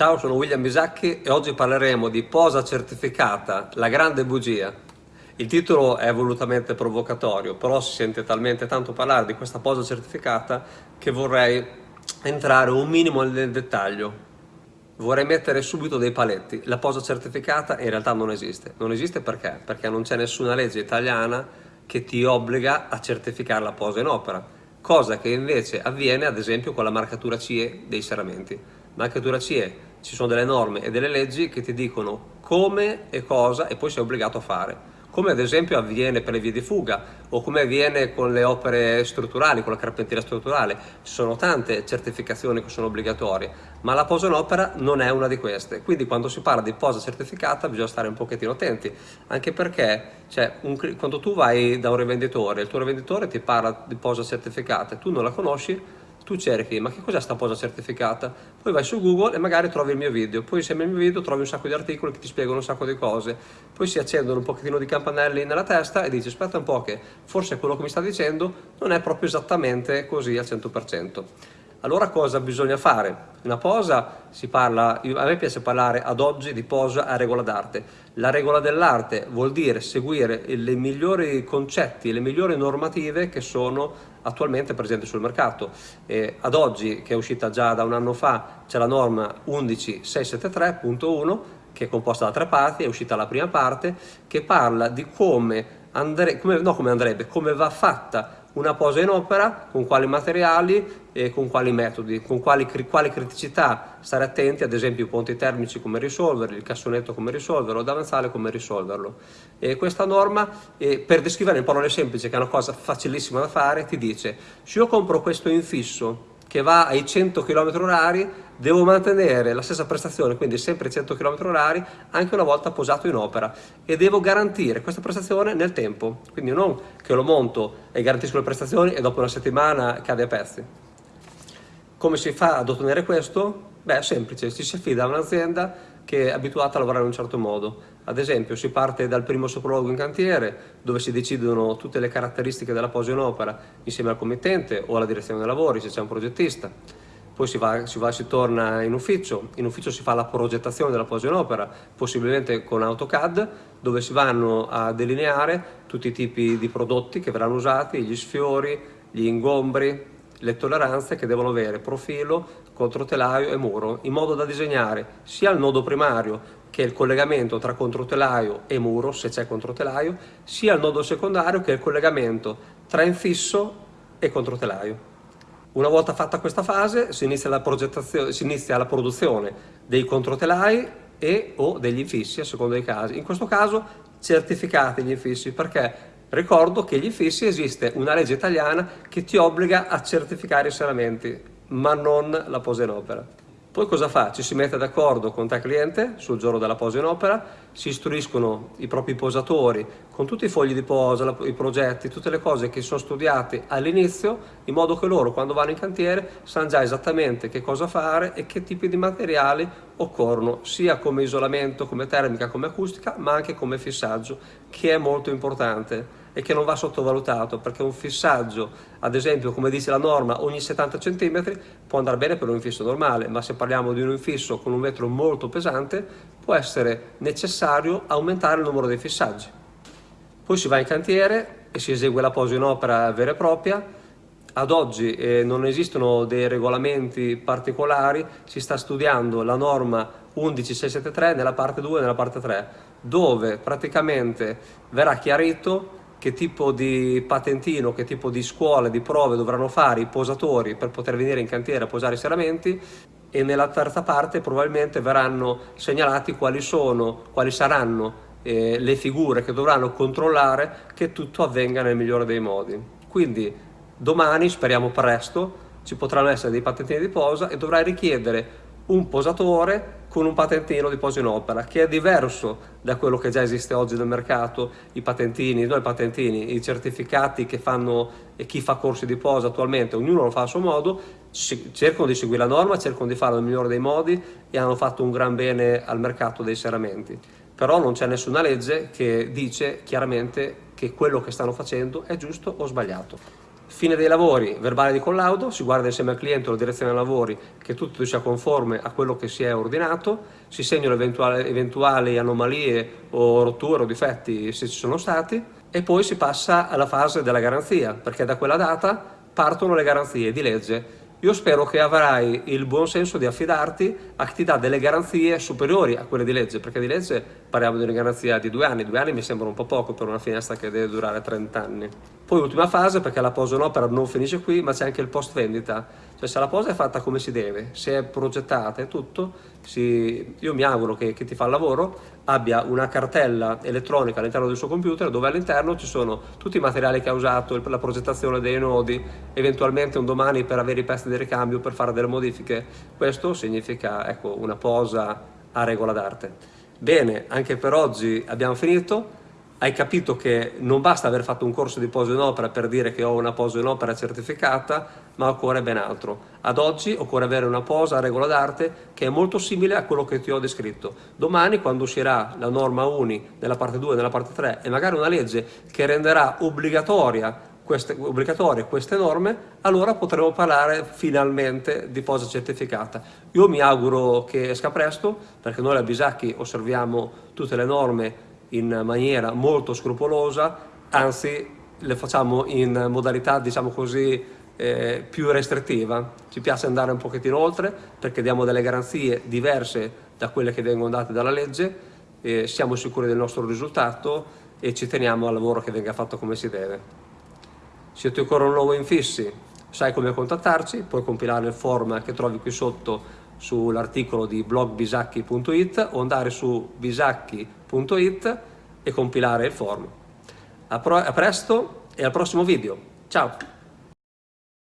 Ciao, sono William Bisacchi e oggi parleremo di posa certificata, la grande bugia. Il titolo è volutamente provocatorio, però si sente talmente tanto parlare di questa posa certificata che vorrei entrare un minimo nel dettaglio. Vorrei mettere subito dei paletti. La posa certificata in realtà non esiste. Non esiste perché? Perché non c'è nessuna legge italiana che ti obbliga a certificare la posa in opera, cosa che invece avviene ad esempio con la marcatura CE dei serramenti. Marcatura CE ci sono delle norme e delle leggi che ti dicono come e cosa e poi sei obbligato a fare come ad esempio avviene per le vie di fuga o come avviene con le opere strutturali, con la carpenteria strutturale. Ci sono tante certificazioni che sono obbligatorie, ma la posa in opera non è una di queste. Quindi quando si parla di posa certificata bisogna stare un pochettino attenti, anche perché cioè, un, quando tu vai da un rivenditore, il tuo rivenditore ti parla di posa certificata e tu non la conosci, tu cerchi ma che cos'è sta posa certificata? Poi vai su google e magari trovi il mio video. Poi insieme al mio video trovi un sacco di articoli che ti spiegano un sacco di cose. Poi si accendono un pochettino di campanelli nella testa e dici aspetta un po' che forse quello che mi sta dicendo non è proprio esattamente così al 100% allora cosa bisogna fare? Una posa si parla, a me piace parlare ad oggi di posa a regola d'arte. La regola dell'arte vuol dire seguire i migliori concetti, le migliori normative che sono attualmente presenti sul mercato. E ad oggi, che è uscita già da un anno fa, c'è la norma 11673.1 che è composta da tre parti, è uscita la prima parte, che parla di come, andre, come, no, come andrebbe, come va fatta una posa in opera, con quali materiali e con quali metodi, con quali, quali criticità stare attenti, ad esempio i ponti termici come risolverli, il cassonetto come risolverlo, il davanzale come risolverlo. E questa norma, per descrivere in parole semplici, che è una cosa facilissima da fare, ti dice se io compro questo infisso che va ai 100 km orari, devo mantenere la stessa prestazione, quindi sempre 100 km orari, anche una volta posato in opera e devo garantire questa prestazione nel tempo, quindi non che lo monto e garantisco le prestazioni e dopo una settimana cade a pezzi. Come si fa ad ottenere questo? Beh, è semplice, ci si affida a un'azienda che è abituata a lavorare in un certo modo. Ad esempio si parte dal primo soprologo in cantiere dove si decidono tutte le caratteristiche della posa in opera insieme al committente o alla direzione dei lavori se c'è un progettista. Poi si va, si va, si torna in ufficio, in ufficio si fa la progettazione della posa in opera, possibilmente con AutoCAD, dove si vanno a delineare tutti i tipi di prodotti che verranno usati, gli sfiori, gli ingombri, le tolleranze che devono avere profilo, controtelaio e muro, in modo da disegnare sia il nodo primario che è il collegamento tra controtelaio e muro, se c'è controtelaio, sia il nodo secondario che è il collegamento tra infisso e controtelaio. Una volta fatta questa fase si inizia la, si inizia la produzione dei controtelai e o degli infissi a seconda dei casi. In questo caso certificati gli infissi perché Ricordo che gli infissi esiste una legge italiana che ti obbliga a certificare i serramenti, ma non la posa in opera. Poi cosa fa? Ci si mette d'accordo con te cliente sul giorno della posa in opera, si istruiscono i propri posatori con tutti i fogli di posa, i progetti, tutte le cose che sono studiate all'inizio, in modo che loro quando vanno in cantiere sanno già esattamente che cosa fare e che tipi di materiali occorrono, sia come isolamento, come termica, come acustica, ma anche come fissaggio, che è molto importante e che non va sottovalutato perché un fissaggio, ad esempio come dice la norma, ogni 70 cm può andare bene per un infisso normale, ma se parliamo di un infisso con un vetro molto pesante può essere necessario aumentare il numero dei fissaggi. Poi si va in cantiere e si esegue la posa in opera vera e propria, ad oggi eh, non esistono dei regolamenti particolari, si sta studiando la norma 11673 nella parte 2 e nella parte 3, dove praticamente verrà chiarito che tipo di patentino, che tipo di scuole, di prove dovranno fare i posatori per poter venire in cantiere a posare i serramenti e nella terza parte probabilmente verranno segnalati quali sono, quali saranno eh, le figure che dovranno controllare che tutto avvenga nel migliore dei modi. Quindi domani, speriamo presto, ci potranno essere dei patentini di posa e dovrai richiedere un posatore con un patentino di posa in opera che è diverso da quello che già esiste oggi nel mercato, i patentini, non i patentini, i certificati che fanno e chi fa corsi di posa attualmente, ognuno lo fa a suo modo, cercano di seguire la norma, cercano di farlo nel migliore dei modi e hanno fatto un gran bene al mercato dei serramenti. Però non c'è nessuna legge che dice chiaramente che quello che stanno facendo è giusto o sbagliato. Fine dei lavori, verbale di collaudo, si guarda insieme al cliente o alla direzione dei lavori che tutto sia conforme a quello che si è ordinato, si segnano eventuali, eventuali anomalie o rotture o difetti se ci sono stati e poi si passa alla fase della garanzia perché da quella data partono le garanzie di legge io spero che avrai il buon senso di affidarti a chi ti dà delle garanzie superiori a quelle di legge, perché di legge parliamo di una garanzia di due anni, due anni mi sembra un po' poco per una finestra che deve durare 30 anni. Poi ultima fase, perché la posa in opera non finisce qui, ma c'è anche il post vendita, cioè se la posa è fatta come si deve, se è progettata e tutto, si... io mi auguro che chi ti fa il lavoro abbia una cartella elettronica all'interno del suo computer dove all'interno ci sono tutti i materiali che ha usato, la progettazione dei nodi, eventualmente un domani per avere i pezzi di ricambio, per fare delle modifiche. Questo significa ecco, una posa a regola d'arte. Bene, anche per oggi abbiamo finito hai capito che non basta aver fatto un corso di posa in opera per dire che ho una posa in opera certificata, ma occorre ben altro. Ad oggi occorre avere una posa a regola d'arte che è molto simile a quello che ti ho descritto. Domani, quando uscirà la norma UNI nella parte 2 e nella parte 3 e magari una legge che renderà obbligatoria queste, obbligatorie queste norme, allora potremo parlare finalmente di posa certificata. Io mi auguro che esca presto, perché noi a Bisacchi osserviamo tutte le norme in maniera molto scrupolosa, anzi le facciamo in modalità, diciamo così, eh, più restrittiva. Ci piace andare un pochettino oltre perché diamo delle garanzie diverse da quelle che vengono date dalla legge, eh, siamo sicuri del nostro risultato e ci teniamo al lavoro che venga fatto come si deve. Siete ancora un nuovo infissi? Sai come contattarci? Puoi compilare il form che trovi qui sotto sull'articolo di blogbisacchi.it o andare su bisacchi.it e compilare il form. A, a presto e al prossimo video. Ciao!